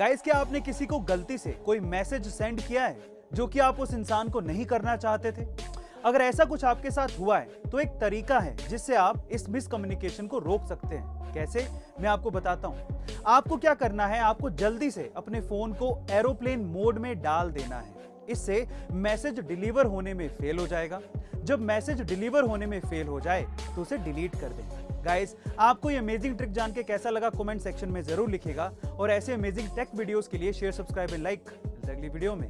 Guys क्या आपने किसी को गलती से कोई मैसेज सेंड किया है जो कि आप उस इंसान को नहीं करना चाहते थे? अगर ऐसा कुछ आपके साथ हुआ है तो एक तरीका है जिससे आप इस मिसकम्युनिकेशन को रोक सकते हैं। कैसे? मैं आपको बताता हूँ। आपको क्या करना है? आपको जल्दी से अपने फ़ोन को एरोप्लेन मोड में डाल देना है। इससे मैसेज डिलीवर होने में फेल हो जाएगा। जब मैसेज डिलीवर होने में फेल हो जाए तो उसे डिलीट कर दें। गाइस आपको ये अमेजिंग ट्रिक जान के कैसा लगा कमेंट सेक्शन में ज़रूर लिखेगा और ऐसे अमेजिंग टेक वीडियोस के लिए शेयर सब्सक्राइब एंड लाइक अगली वीडियो में।